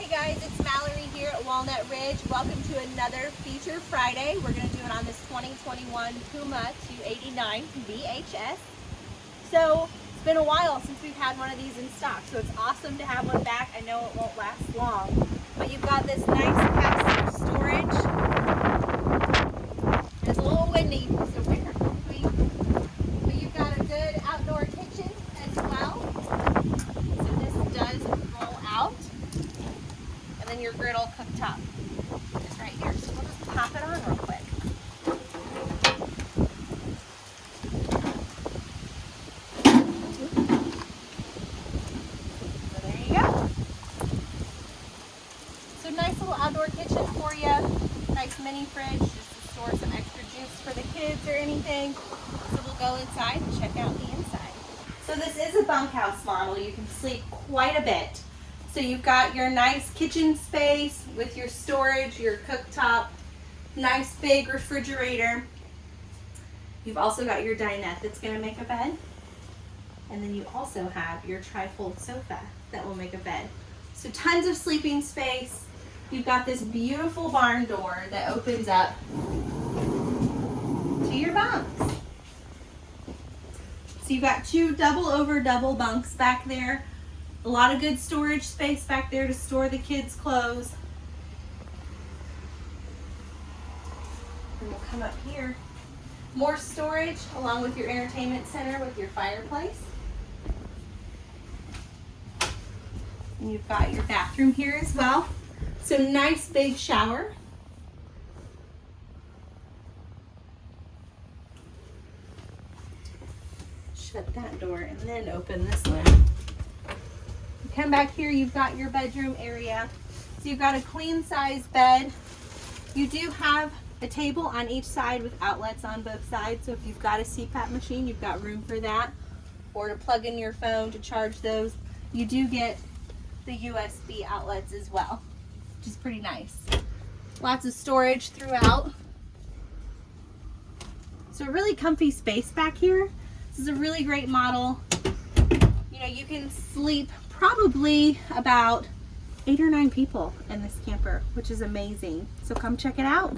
Hey guys, it's Mallory here at Walnut Ridge. Welcome to another Feature Friday. We're going to do it on this 2021 Puma 289 VHS. So it's been a while since we've had one of these in stock, so it's awesome to have one back. I know it won't last long, but you've got this nice passive storage. It's a little windy, so bear with me. But you've got a good outdoor kitchen as well. So this does roll out. And then your griddle cooktop is right here. So we'll just pop it on real quick. So there you go. So nice little outdoor kitchen for you. Nice mini fridge just to store some extra juice for the kids or anything. So we'll go inside and check out the inside. So this is a bunkhouse model. You can sleep quite a bit. So you've got your nice kitchen space with your storage, your cooktop, nice big refrigerator. You've also got your dinette that's gonna make a bed. And then you also have your trifold sofa that will make a bed. So tons of sleeping space. You've got this beautiful barn door that opens up to your bunks. So you've got two double over double bunks back there. A lot of good storage space back there to store the kids' clothes. And we'll come up here. More storage along with your entertainment center with your fireplace. And you've got your bathroom here as well. So nice big shower. Shut that door and then open this one. Come back here, you've got your bedroom area. So you've got a queen size bed. You do have a table on each side with outlets on both sides. So if you've got a CPAP machine, you've got room for that. Or to plug in your phone to charge those. You do get the USB outlets as well, which is pretty nice. Lots of storage throughout. So a really comfy space back here. This is a really great model. You can sleep probably about eight or nine people in this camper, which is amazing. So come check it out.